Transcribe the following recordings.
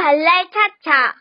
발랄 차차.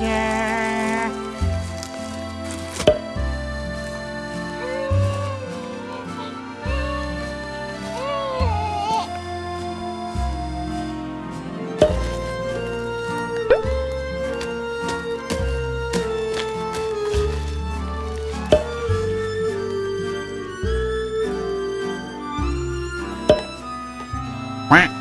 Yeah. Quack.